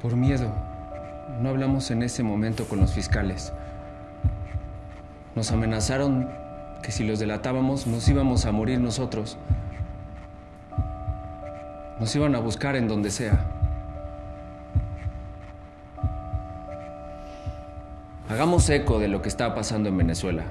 Por miedo. No hablamos en ese momento con los fiscales. Nos amenazaron que si los delatábamos nos íbamos a morir nosotros. Nos iban a buscar en donde sea. Hagamos eco de lo que está pasando en Venezuela.